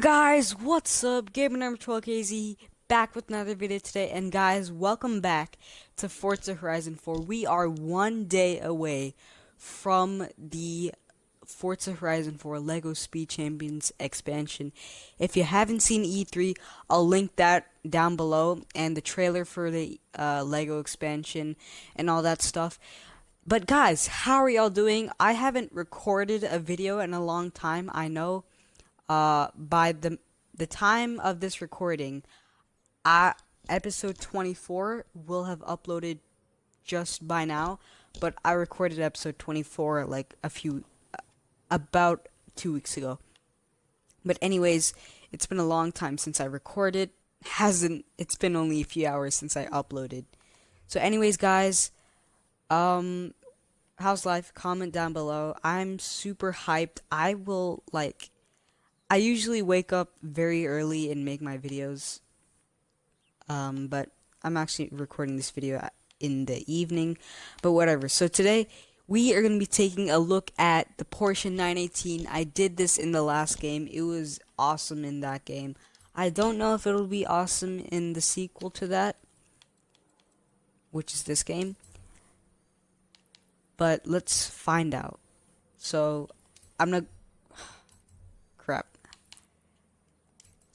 guys, what's up? Gamer number 12 KZ back with another video today and guys, welcome back to Forza Horizon 4. We are one day away from the Forza Horizon 4 LEGO Speed Champions expansion. If you haven't seen E3, I'll link that down below and the trailer for the uh, LEGO expansion and all that stuff. But guys, how are y'all doing? I haven't recorded a video in a long time, I know uh, by the the time of this recording, I episode 24 will have uploaded just by now, but I recorded episode 24 like a few about 2 weeks ago. But anyways, it's been a long time since I recorded. Hasn't it's been only a few hours since I uploaded. So anyways, guys, um how's life? Comment down below. I'm super hyped. I will like I usually wake up very early and make my videos. Um, but I'm actually recording this video in the evening, but whatever. So today we are going to be taking a look at the Porsche 918. I did this in the last game. It was awesome in that game. I don't know if it'll be awesome in the sequel to that, which is this game. But let's find out. So, I'm not crap.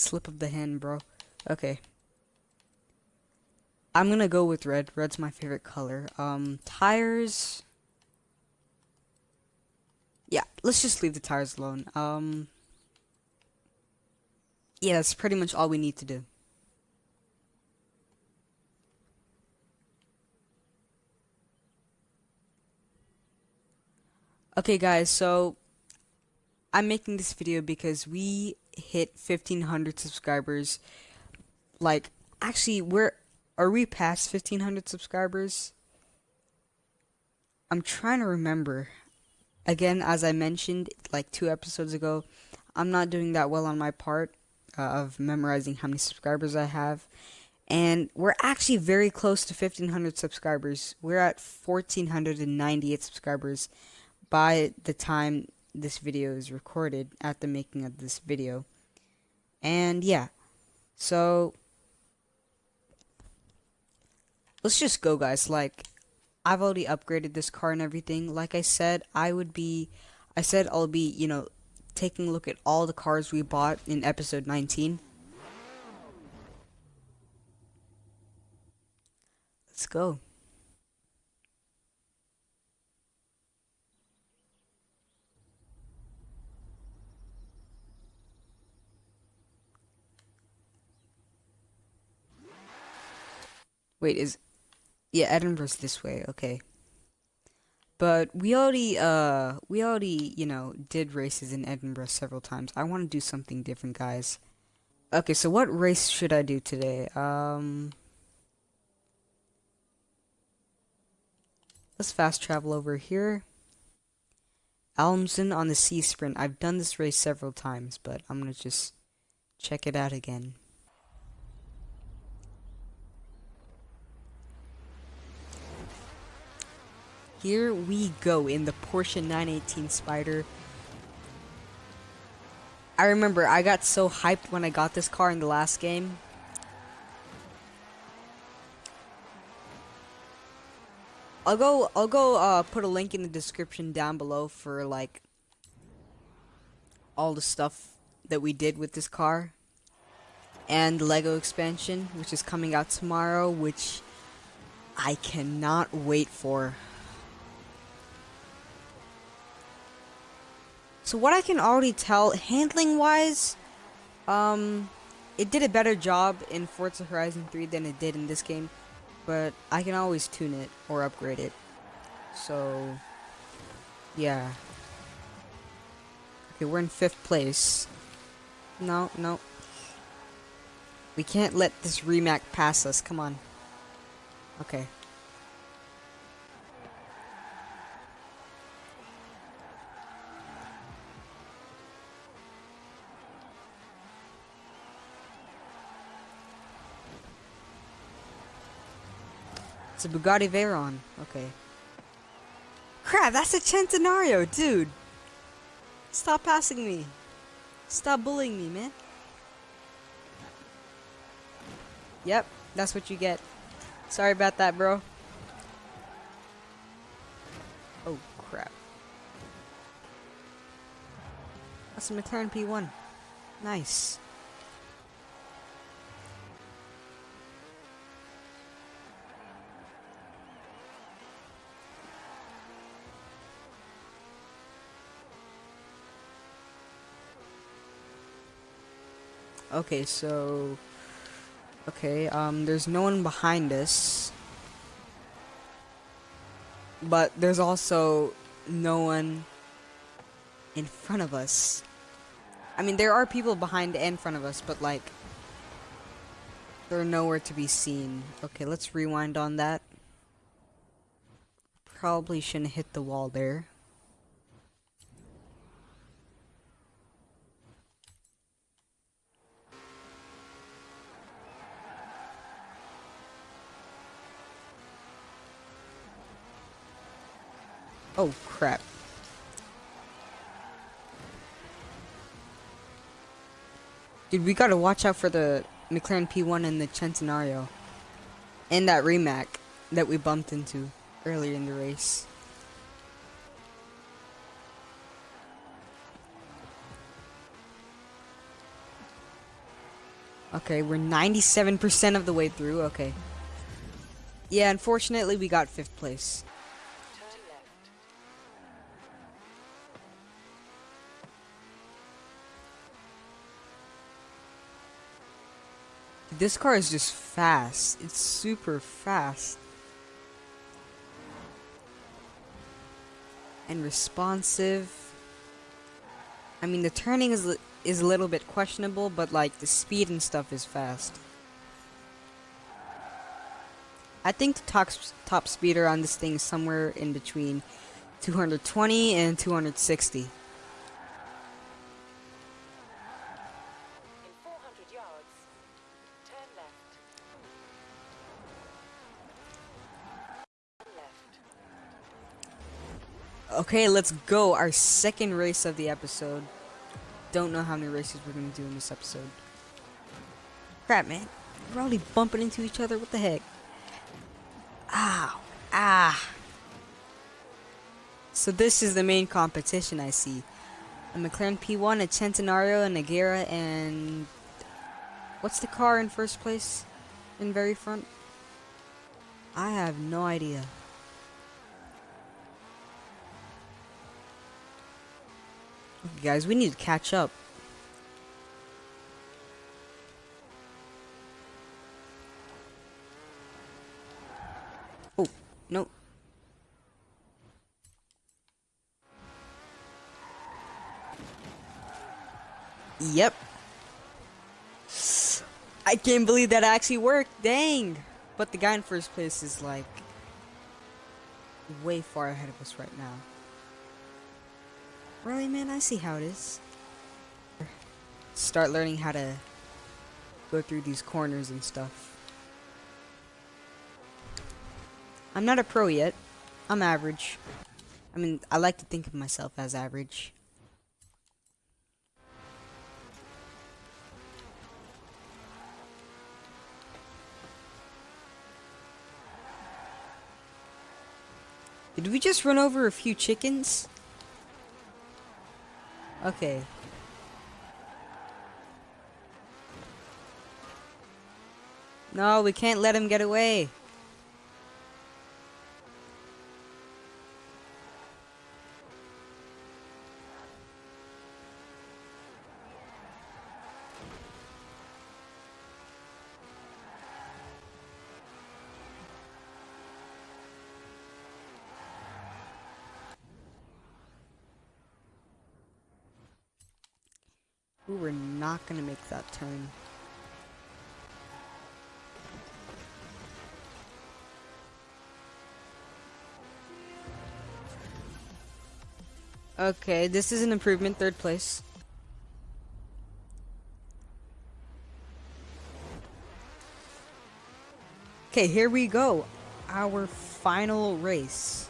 Slip of the hand, bro. Okay. I'm gonna go with red. Red's my favorite color. Um, tires. Yeah, let's just leave the tires alone. Um, yeah, that's pretty much all we need to do. Okay, guys, so I'm making this video because we hit 1500 subscribers. Like, actually, we're are we past 1500 subscribers? I'm trying to remember. Again, as I mentioned like two episodes ago, I'm not doing that well on my part uh, of memorizing how many subscribers I have. And we're actually very close to 1500 subscribers. We're at 1498 subscribers by the time this video is recorded at the making of this video. And yeah, so let's just go guys. Like, I've already upgraded this car and everything. Like I said, I would be, I said I'll be, you know, taking a look at all the cars we bought in episode 19. Let's go. Wait, is yeah, Edinburgh's this way, okay. But we already uh we already, you know, did races in Edinburgh several times. I want to do something different, guys. Okay, so what race should I do today? Um Let's fast travel over here. Almsden on the Sea Sprint. I've done this race several times, but I'm to just check it out again. Here we go in the Porsche 918 Spider. I remember I got so hyped when I got this car in the last game. I'll go I'll go uh, put a link in the description down below for like all the stuff that we did with this car and Lego expansion which is coming out tomorrow which I cannot wait for. So what I can already tell, handling-wise, um, it did a better job in Forza Horizon 3 than it did in this game, but I can always tune it or upgrade it. So, yeah. Okay, we're in fifth place. No, no. We can't let this Rimac pass us, come on. Okay. It's a Bugatti Veyron. Okay. Crap, that's a Centenario, dude! Stop passing me. Stop bullying me, man. Yep, that's what you get. Sorry about that, bro. Oh, crap. That's a McLaren P1. Nice. Okay, so... Okay, um, there's no one behind us. But there's also no one in front of us. I mean, there are people behind and in front of us, but like... They're nowhere to be seen. Okay, let's rewind on that. Probably shouldn't hit the wall there. Oh, crap. Dude, we gotta watch out for the McLaren P1 and the Centenario. And that Rimac that we bumped into earlier in the race. Okay, we're 97% of the way through, okay. Yeah, unfortunately we got 5th place. This car is just fast. It's super fast. And responsive. I mean, the turning is is a little bit questionable, but like the speed and stuff is fast. I think the top top speeder on this thing is somewhere in between 220 and 260. Okay, let's go. Our second race of the episode. Don't know how many races we're going to do in this episode. Crap, man. We're already bumping into each other. What the heck? Ow. Ah. So this is the main competition I see. A McLaren P1, a Centenario, a Agera, and... What's the car in first place? In very front? I have no idea. Guys, we need to catch up. Oh, no. Yep. I can't believe that actually worked. Dang. But the guy in first place is like way far ahead of us right now. Really, man? I see how it is. Start learning how to go through these corners and stuff. I'm not a pro yet. I'm average. I mean, I like to think of myself as average. Did we just run over a few chickens? Okay. No, we can't let him get away. We were not going to make that turn. Okay, this is an improvement, third place. Okay, here we go. Our final race.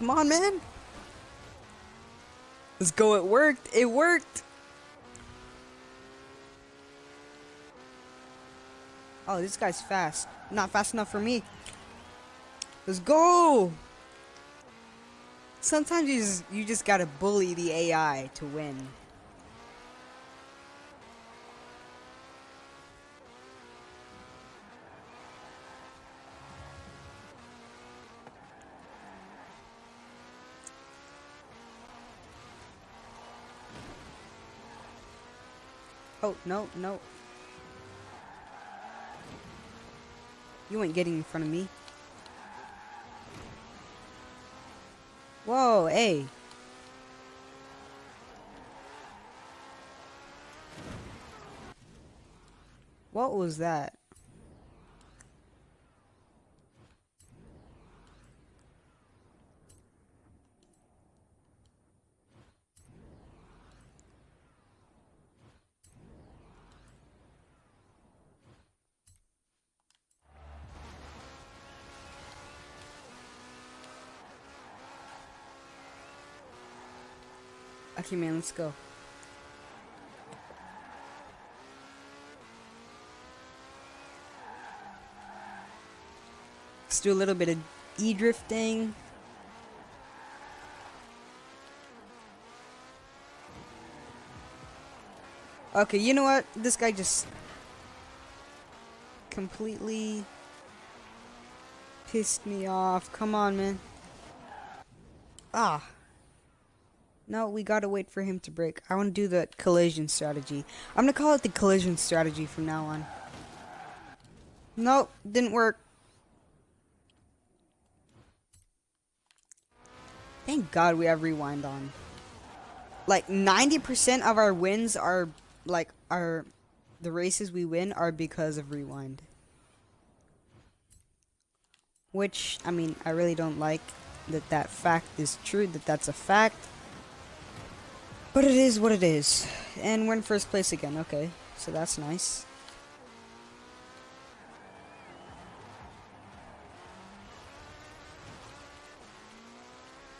Come on, man. Let's go. It worked. It worked. Oh, this guy's fast. Not fast enough for me. Let's go. Sometimes you just, you just gotta bully the AI to win. Oh, no, no. You ain't getting in front of me. Whoa, hey. What was that? Okay, man, let's go. Let's do a little bit of e-drifting. Okay, you know what? This guy just completely pissed me off. Come on, man. Ah. No, we gotta wait for him to break. I want to do the collision strategy. I'm gonna call it the collision strategy from now on. Nope, didn't work. Thank God we have rewind on. Like 90% of our wins are like our the races we win are because of rewind. Which I mean, I really don't like that that fact is true, that that's a fact. But it is what it is. And we're in first place again, okay. So that's nice.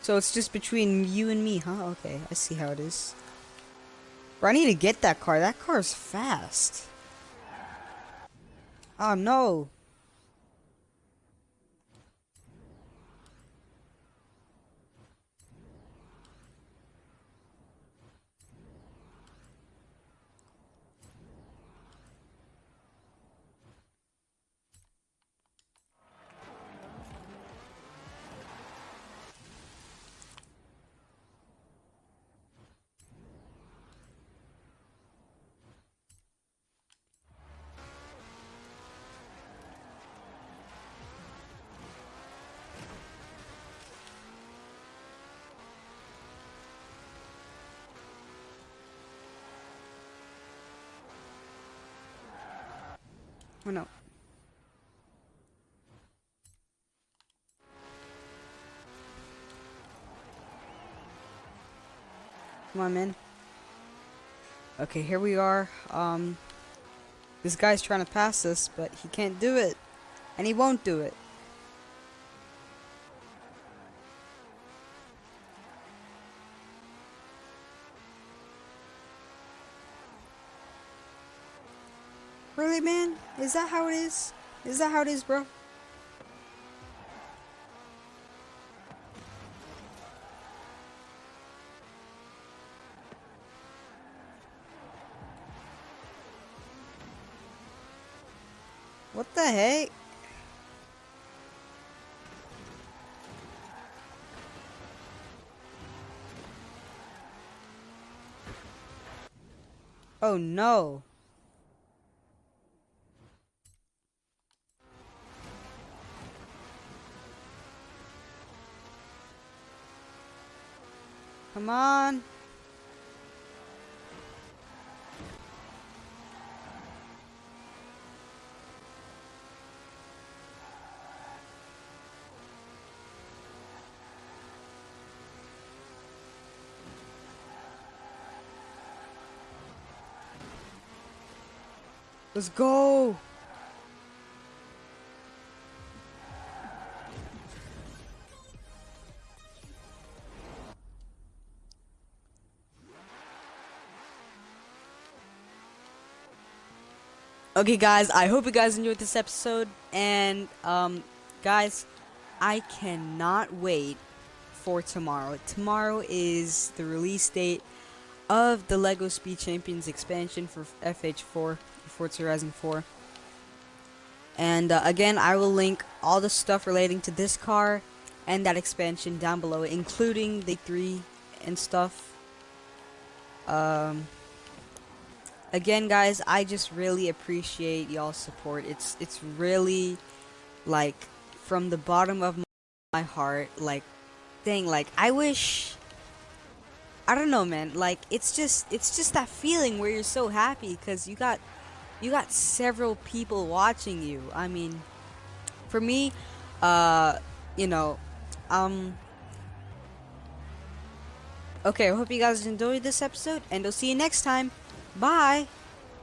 So it's just between you and me, huh? Okay, I see how it is. Bro, I need to get that car. That car is fast. Oh, no. Oh no. Come on, man. Okay, here we are. Um, this guy's trying to pass us, but he can't do it. And he won't do it. Really, man? Is that how it is? Is that how it is, bro? What the heck? Oh no. Come on. Let's go. Okay, guys, I hope you guys enjoyed this episode. And, um, guys, I cannot wait for tomorrow. Tomorrow is the release date of the LEGO Speed Champions expansion for FH4, Forza Horizon 4. And uh, again, I will link all the stuff relating to this car and that expansion down below, including the 3 and stuff. Um, again, guys, I just really appreciate y'all's support. It's it's really like from the bottom of my heart, like, thing like I wish. I don't know, man. Like it's just it's just that feeling where you're so happy because you got you got several people watching you. I mean, for me, uh, you know, um, okay, I hope you guys enjoyed this episode, and I'll see you next time. Bye!